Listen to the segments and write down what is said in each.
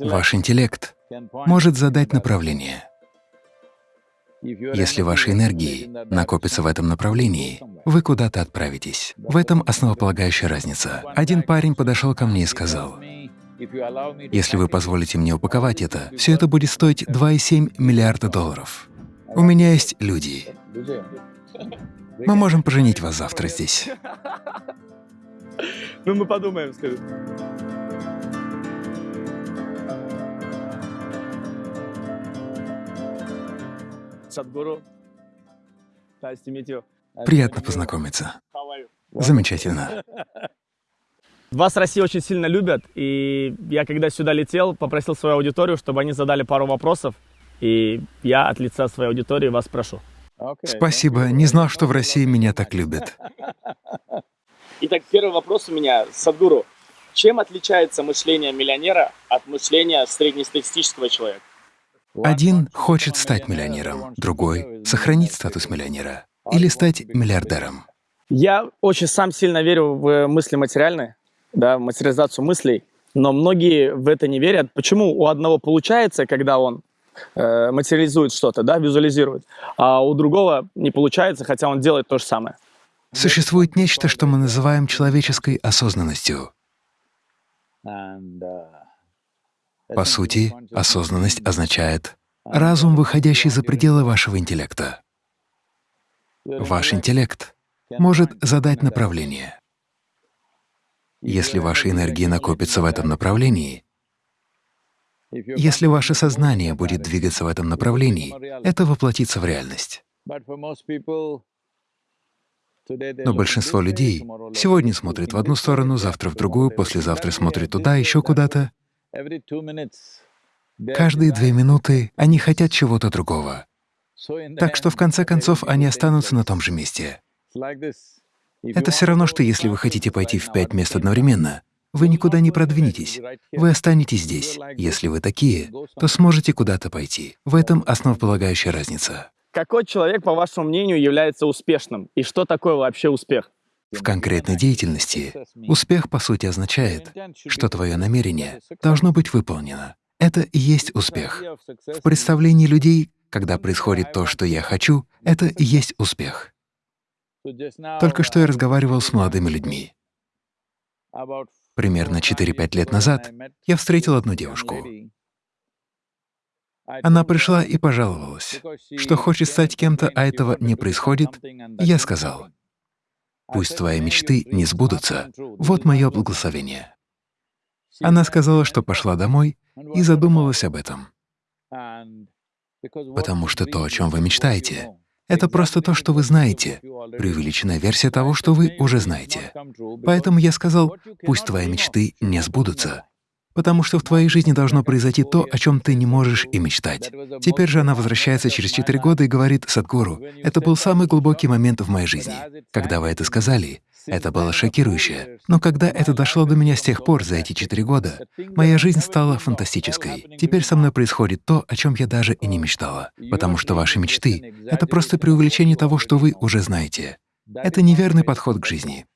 Ваш интеллект может задать направление. Если ваши энергии накопятся в этом направлении, вы куда-то отправитесь. В этом основополагающая разница. Один парень подошел ко мне и сказал, «Если вы позволите мне упаковать это, все это будет стоить 2,7 миллиарда долларов. У меня есть люди. Мы можем поженить вас завтра здесь». Ну, мы подумаем, скажи. Приятно познакомиться. Замечательно. Вас в России очень сильно любят, и я когда сюда летел, попросил свою аудиторию, чтобы они задали пару вопросов, и я от лица своей аудитории вас прошу. Спасибо. Не знал, что в России меня так любят. Итак, первый вопрос у меня, Садгуру. Чем отличается мышление миллионера от мышления среднестатистического человека? Один хочет стать миллионером, другой — сохранить статус миллионера или стать миллиардером. Я очень сам сильно верю в мысли материальные, да, в материализацию мыслей, но многие в это не верят. Почему у одного получается, когда он э, материализует что-то, да, визуализирует, а у другого не получается, хотя он делает то же самое? Существует нечто, что мы называем человеческой осознанностью. По сути, осознанность означает разум, выходящий за пределы вашего интеллекта. Ваш интеллект может задать направление. Если ваши энергии накопятся в этом направлении, если ваше сознание будет двигаться в этом направлении, это воплотится в реальность. Но большинство людей сегодня смотрит в одну сторону, завтра в другую, послезавтра смотрит туда, еще куда-то. Каждые две минуты они хотят чего-то другого. Так что в конце концов они останутся на том же месте. Это все равно, что если вы хотите пойти в пять мест одновременно, вы никуда не продвинетесь, вы останетесь здесь. Если вы такие, то сможете куда-то пойти. В этом основополагающая разница. Какой человек, по вашему мнению, является успешным? И что такое вообще успех? В конкретной деятельности успех, по сути, означает, что твое намерение должно быть выполнено. Это и есть успех. В представлении людей, когда происходит то, что я хочу, это и есть успех. Только что я разговаривал с молодыми людьми. Примерно 4-5 лет назад я встретил одну девушку. Она пришла и пожаловалась, что хочет стать кем-то, а этого не происходит. Я сказал, «Пусть твои мечты не сбудутся. Вот мое благословение». Она сказала, что пошла домой и задумалась об этом. Потому что то, о чем вы мечтаете, это просто то, что вы знаете, преувеличенная версия того, что вы уже знаете. Поэтому я сказал, пусть твои мечты не сбудутся, потому что в твоей жизни должно произойти то, о чем ты не можешь и мечтать. Теперь же она возвращается через четыре года и говорит, «Садхгуру, это был самый глубокий момент в моей жизни. Когда вы это сказали, это было шокирующе. Но когда это дошло до меня с тех пор, за эти четыре года, моя жизнь стала фантастической. Теперь со мной происходит то, о чем я даже и не мечтала. Потому что ваши мечты — это просто преувеличение того, что вы уже знаете. Это неверный подход к жизни.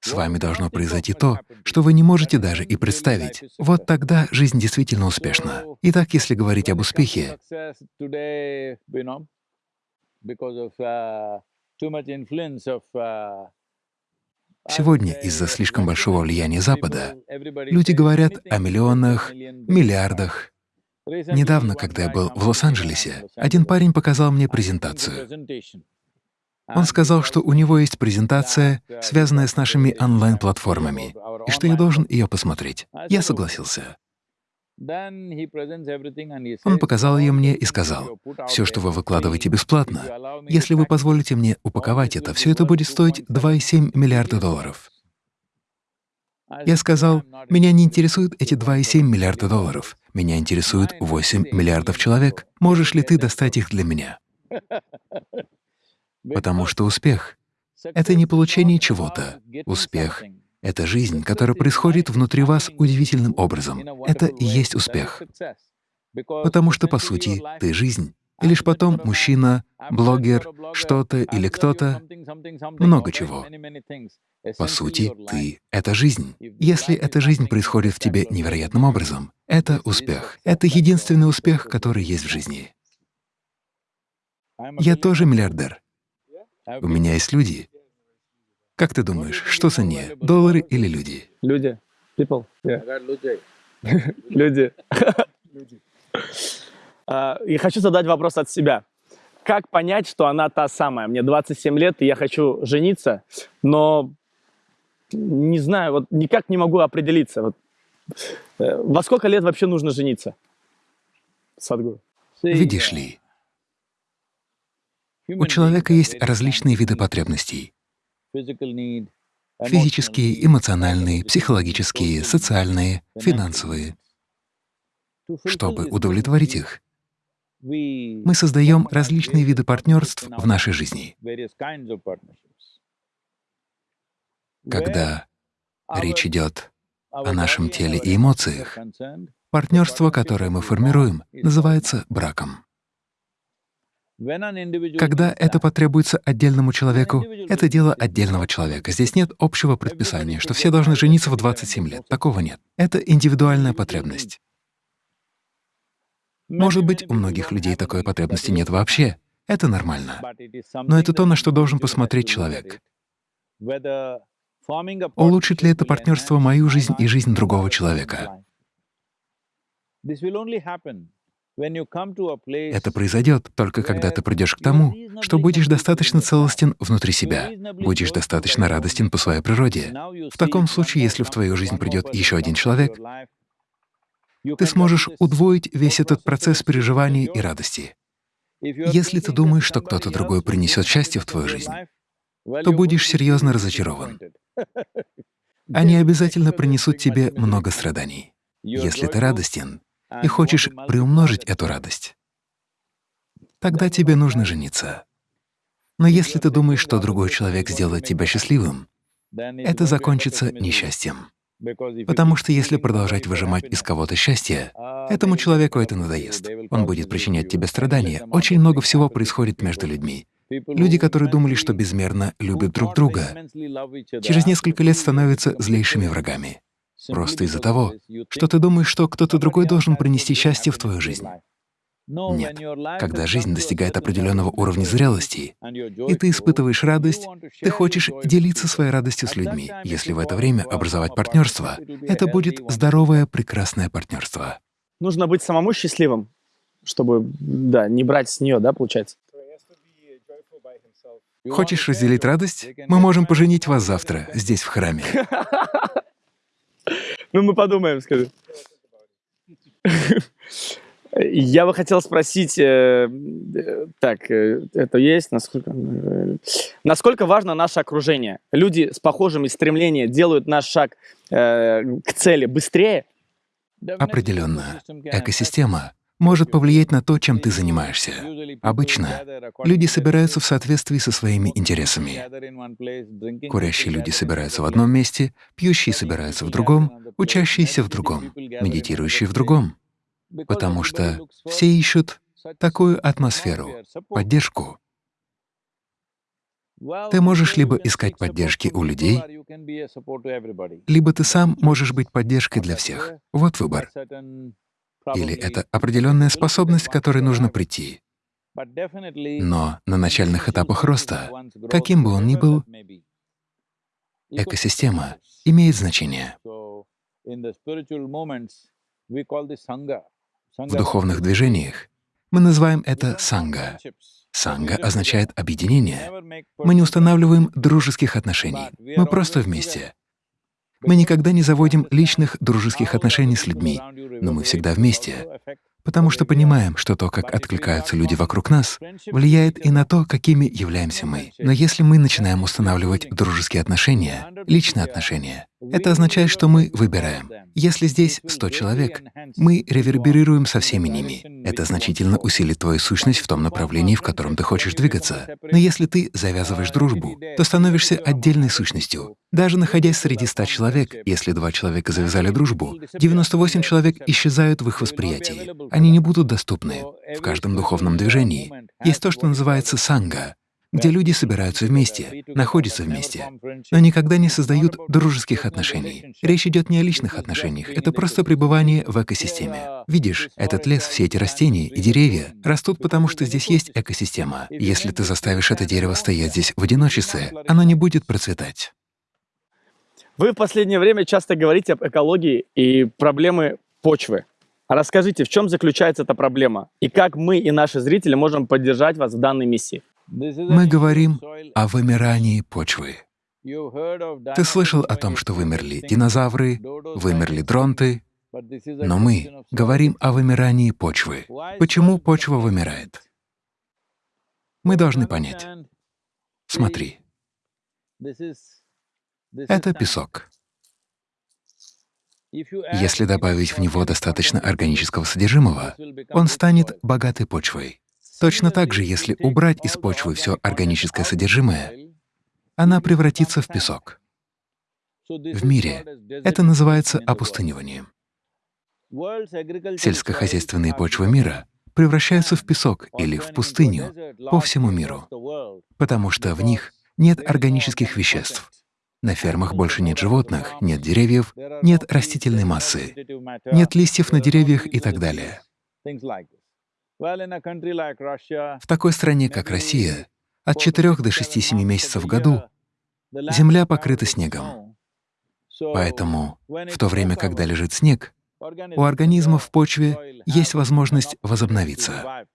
С вами должно произойти то, что вы не можете даже и представить. Вот тогда жизнь действительно успешна. Итак, если говорить об успехе, Сегодня из-за слишком большого влияния Запада люди говорят о миллионах, миллиардах. Недавно, когда я был в Лос-Анджелесе, один парень показал мне презентацию. Он сказал, что у него есть презентация, связанная с нашими онлайн-платформами, и что я должен ее посмотреть. Я согласился. Он показал ее мне и сказал, «Все, что вы выкладываете бесплатно, если вы позволите мне упаковать это, все это будет стоить 2,7 миллиарда долларов». Я сказал, «Меня не интересуют эти 2,7 миллиарда долларов. Меня интересуют 8 миллиардов человек. Можешь ли ты достать их для меня?» Потому что успех — это не получение чего-то. Успех — это жизнь, которая происходит внутри вас удивительным образом. Это и есть успех. Потому что, по сути, ты — жизнь. И лишь потом мужчина, блогер, что-то или кто-то, много чего. По сути, ты — это жизнь. Если эта жизнь происходит в тебе невероятным образом, это успех. Это единственный успех, который есть в жизни. Я тоже миллиардер. У меня есть люди. Как ты думаешь, что ценнее, доллары или люди? Люди. People. Yeah. Люди. А, и хочу задать вопрос от себя. Как понять, что она та самая? Мне 27 лет, и я хочу жениться, но не знаю, вот никак не могу определиться. Вот, э, во сколько лет вообще нужно жениться? Садгуру. Видишь ли, у человека есть различные виды потребностей. Физические, эмоциональные, психологические, социальные, финансовые. Чтобы удовлетворить их, мы создаем различные виды партнерств в нашей жизни. Когда речь идет о нашем теле и эмоциях, партнерство, которое мы формируем, называется браком. Когда это потребуется отдельному человеку, это дело отдельного человека. Здесь нет общего предписания, что все должны жениться в 27 лет. Такого нет. Это индивидуальная потребность. Может быть, у многих людей такой потребности нет вообще. Это нормально. Но это то, на что должен посмотреть человек. Улучшит ли это партнерство мою жизнь и жизнь другого человека? Это произойдет только когда ты придешь к тому, что будешь достаточно целостен внутри себя, будешь достаточно радостен по своей природе. В таком случае, если в твою жизнь придет еще один человек, ты сможешь удвоить весь этот процесс переживаний и радости. Если ты думаешь, что кто-то другой принесет счастье в твою жизнь, то будешь серьезно разочарован. Они обязательно принесут тебе много страданий. Если ты радостен, и хочешь приумножить эту радость, тогда тебе нужно жениться. Но если ты думаешь, что другой человек сделает тебя счастливым, это закончится несчастьем. Потому что если продолжать выжимать из кого-то счастье, этому человеку это надоест. Он будет причинять тебе страдания. Очень много всего происходит между людьми. Люди, которые думали, что безмерно любят друг друга, через несколько лет становятся злейшими врагами. Просто из-за того, что ты думаешь, что кто-то другой должен принести счастье в твою жизнь. Нет. Когда жизнь достигает определенного уровня зрелости, и ты испытываешь радость, ты хочешь делиться своей радостью с людьми. Если в это время образовать партнерство, это будет здоровое, прекрасное партнерство. Нужно быть самому счастливым, чтобы, да, не брать с нее, да, получается? Хочешь разделить радость? Мы можем поженить вас завтра, здесь, в храме. Ну, мы подумаем, скажи. Я бы хотел спросить, э, э, так, э, это есть, насколько, насколько важно наше окружение? Люди с похожими стремлениями делают наш шаг к цели быстрее? Определенно. Экосистема может повлиять на то, чем ты занимаешься. Обычно люди собираются в соответствии со своими интересами. Курящие люди собираются в одном месте, пьющие собираются в другом, учащиеся в другом, медитирующие в другом. Потому что все ищут такую атмосферу, поддержку. Ты можешь либо искать поддержки у людей, либо ты сам можешь быть поддержкой для всех. Вот выбор. Или это определенная способность, к которой нужно прийти. Но на начальных этапах роста, каким бы он ни был, экосистема имеет значение. В духовных движениях мы называем это санга. Санга означает объединение. Мы не устанавливаем дружеских отношений, мы просто вместе. Мы никогда не заводим личных дружеских отношений с людьми, но мы всегда вместе, потому что понимаем, что то, как откликаются люди вокруг нас, влияет и на то, какими являемся мы. Но если мы начинаем устанавливать дружеские отношения, личные отношения, Это означает, что мы выбираем. Если здесь 100 человек, мы реверберируем со всеми ними. Это значительно усилит твою сущность в том направлении, в котором ты хочешь двигаться. Но если ты завязываешь дружбу, то становишься отдельной сущностью. Даже находясь среди 100 человек, если два человека завязали дружбу, 98 человек исчезают в их восприятии. Они не будут доступны. В каждом духовном движении есть то, что называется санга, где люди собираются вместе, находятся вместе, но никогда не создают дружеских отношений. Речь идет не о личных отношениях, это просто пребывание в экосистеме. Видишь, этот лес, все эти растения и деревья растут потому, что здесь есть экосистема. Если ты заставишь это дерево стоять здесь в одиночестве, оно не будет процветать. Вы в последнее время часто говорите об экологии и проблемы почвы. Расскажите, в чем заключается эта проблема и как мы и наши зрители можем поддержать вас в данной миссии? Мы говорим о вымирании почвы. Ты слышал о том, что вымерли динозавры, вымерли дронты, но мы говорим о вымирании почвы. Почему почва вымирает? Мы должны понять. Смотри. Это песок. Если добавить в него достаточно органического содержимого, он станет богатой почвой. Точно так же, если убрать из почвы все органическое содержимое, она превратится в песок. В мире это называется опустыниванием. Сельскохозяйственные почвы мира превращаются в песок или в пустыню по всему миру, потому что в них нет органических веществ. На фермах больше нет животных, нет деревьев, нет растительной массы, нет листьев на деревьях и так далее. В такой стране, как Россия, от 4 до 6-7 месяцев в году земля покрыта снегом. Поэтому в то время, когда лежит снег, у организмов в почве есть возможность возобновиться.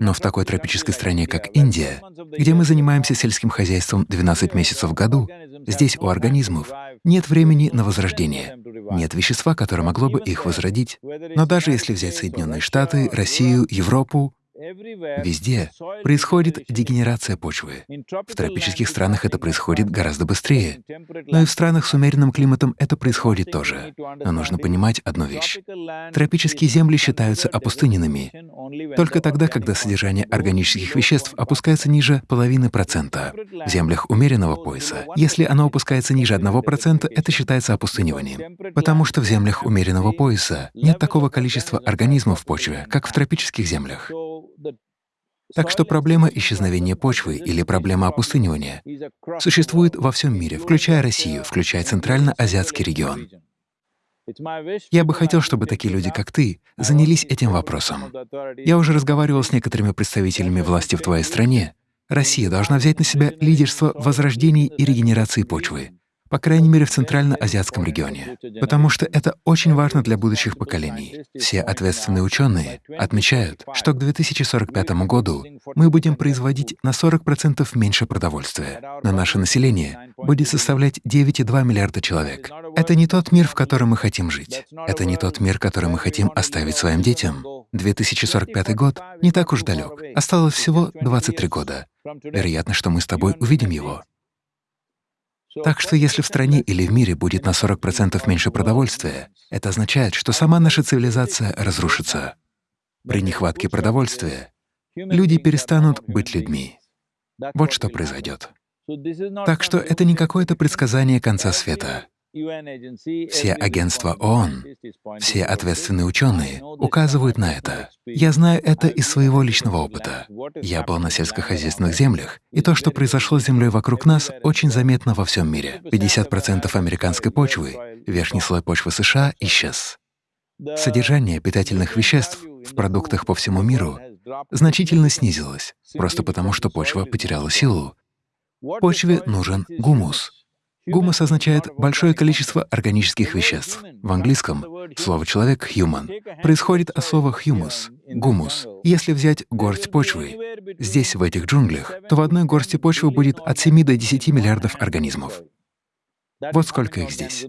Но в такой тропической стране, как Индия, где мы занимаемся сельским хозяйством 12 месяцев в году, здесь у организмов нет времени на возрождение, нет вещества, которое могло бы их возродить. Но даже если взять Соединенные Штаты, Россию, Европу, Везде происходит дегенерация почвы. В тропических странах это происходит гораздо быстрее. Но и в странах с умеренным климатом это происходит тоже. Но нужно понимать одну вещь. Тропические земли считаются опустыненными только тогда, когда содержание органических веществ опускается ниже половины процента. В землях умеренного пояса, если оно опускается ниже одного процента, это считается опустыниванием. Потому что в землях умеренного пояса нет такого количества организмов в почве, как в тропических землях. Так что проблема исчезновения почвы или проблема опустынивания существует во всем мире, включая Россию, включая Центрально-Азиатский регион. Я бы хотел, чтобы такие люди, как ты, занялись этим вопросом. Я уже разговаривал с некоторыми представителями власти в твоей стране. Россия должна взять на себя лидерство в возрождении и регенерации почвы по крайней мере в Центрально-Азиатском регионе, потому что это очень важно для будущих поколений. Все ответственные ученые отмечают, что к 2045 году мы будем производить на 40% меньше продовольствия, но наше население будет составлять 9,2 миллиарда человек. Это не тот мир, в котором мы хотим жить. Это не тот мир, который мы хотим оставить своим детям. 2045 год не так уж далек. Осталось всего 23 года. Вероятно, что мы с тобой увидим его. Так что если в стране или в мире будет на 40% меньше продовольствия, это означает, что сама наша цивилизация разрушится. При нехватке продовольствия люди перестанут быть людьми. Вот что произойдет. Так что это не какое-то предсказание конца света. Все агентства ООН, все ответственные ученые указывают на это. Я знаю это из своего личного опыта. Я был на сельскохозяйственных землях, и то, что произошло с землей вокруг нас, очень заметно во всем мире. 50% американской почвы, верхний слой почвы США исчез. Содержание питательных веществ в продуктах по всему миру значительно снизилось, просто потому что почва потеряла силу. Почве нужен гумус, Гумус означает большое количество органических веществ. В английском слово «человек» — human происходит от слова humus — гумус. Если взять горсть почвы здесь, в этих джунглях, то в одной горсти почвы будет от 7 до 10 миллиардов организмов. Вот сколько их здесь.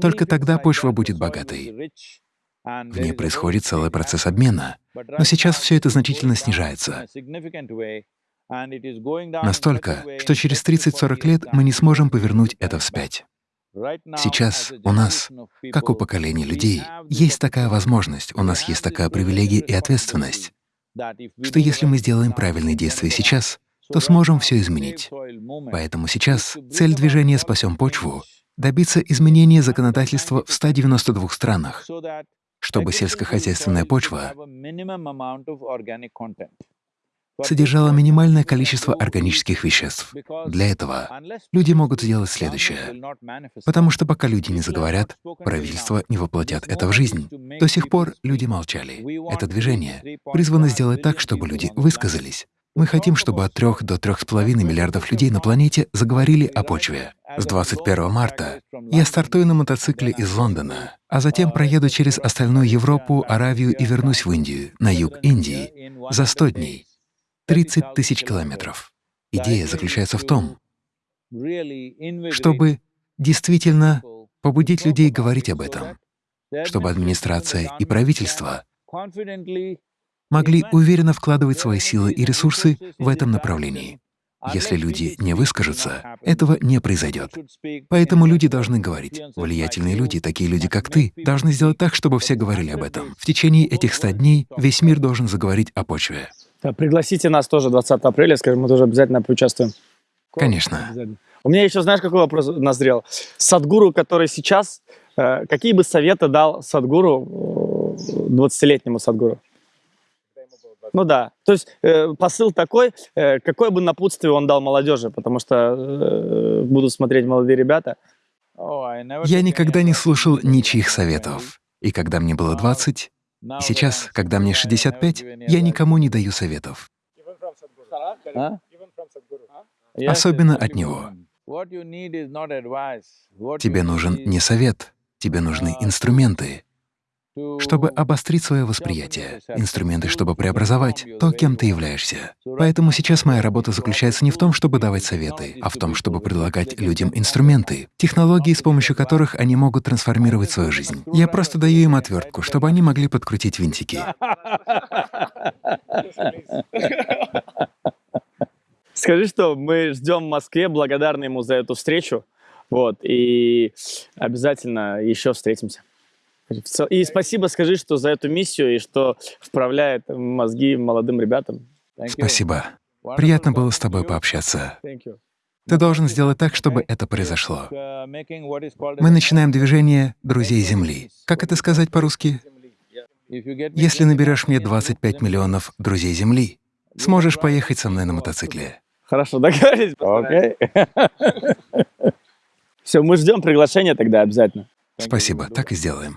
Только тогда почва будет богатой. В ней происходит целый процесс обмена. Но сейчас все это значительно снижается. Настолько, что через 30-40 лет мы не сможем повернуть это вспять. Сейчас у нас, как у поколения людей, есть такая возможность, у нас есть такая привилегия и ответственность, что если мы сделаем правильные действия сейчас, то сможем все изменить. Поэтому сейчас цель движения «Спасем почву» — добиться изменения законодательства в 192 странах, чтобы сельскохозяйственная почва содержала минимальное количество органических веществ. Для этого люди могут сделать следующее. Потому что пока люди не заговорят, правительства не воплотят это в жизнь. До сих пор люди молчали. Это движение призвано сделать так, чтобы люди высказались. Мы хотим, чтобы от 3 до 3,5 миллиардов людей на планете заговорили о почве. С 21 марта я стартую на мотоцикле из Лондона, а затем проеду через остальную Европу, Аравию и вернусь в Индию, на юг Индии, за 100 дней. 30 тысяч километров. Идея заключается в том, чтобы действительно побудить людей говорить об этом, чтобы администрация и правительство могли уверенно вкладывать свои силы и ресурсы в этом направлении. Если люди не выскажутся, этого не произойдет. Поэтому люди должны говорить. Влиятельные люди, такие люди, как ты, должны сделать так, чтобы все говорили об этом. В течение этих ста дней весь мир должен заговорить о почве. Да, пригласите нас тоже 20 апреля, скажем, мы тоже обязательно поучаствуем. Конечно. У меня еще, знаешь, какой вопрос назрел? Садгуру, который сейчас, э, какие бы советы дал Садгуру, 20-летнему Садгуру? Ну да, то есть э, посыл такой, э, какое бы напутствие он дал молодежи, потому что э, будут смотреть молодые ребята. Я никогда не слушал ничьих советов. И когда мне было 20, и сейчас, когда мне 65, я никому не даю советов. А? Особенно от него. Тебе нужен не совет, тебе нужны инструменты, чтобы обострить свое восприятие, инструменты, чтобы преобразовать то, кем ты являешься. Поэтому сейчас моя работа заключается не в том, чтобы давать советы, а в том, чтобы предлагать людям инструменты, технологии, с помощью которых они могут трансформировать свою жизнь. Я просто даю им отвертку, чтобы они могли подкрутить винтики. Скажи, что мы ждем в Москве, благодарны ему за эту встречу. Вот, и обязательно еще встретимся. И спасибо скажи, что за эту миссию и что вправляет мозги молодым ребятам. Спасибо. Приятно было с тобой пообщаться. Ты должен сделать так, чтобы это произошло. Мы начинаем движение «Друзей Земли». Как это сказать по-русски? Если наберешь мне 25 миллионов друзей Земли, сможешь поехать со мной на мотоцикле. Хорошо, договорились. Окей. Все, мы ждем приглашения тогда обязательно. Спасибо, так и сделаем.